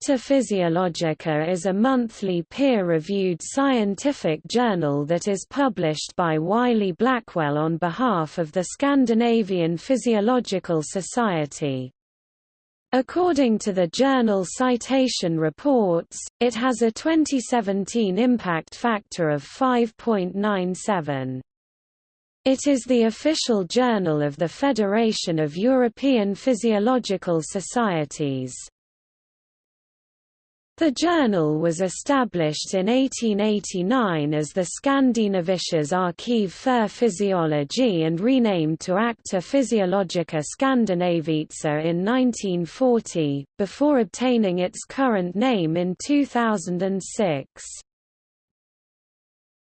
Acta Physiologica is a monthly peer-reviewed scientific journal that is published by Wiley Blackwell on behalf of the Scandinavian Physiological Society. According to the journal Citation Reports, it has a 2017 impact factor of 5.97. It is the official journal of the Federation of European Physiological Societies. The journal was established in 1889 as the Skandinavisches Archiv für Physiologie and renamed to Acta Physiologica Scandinavica in 1940, before obtaining its current name in 2006.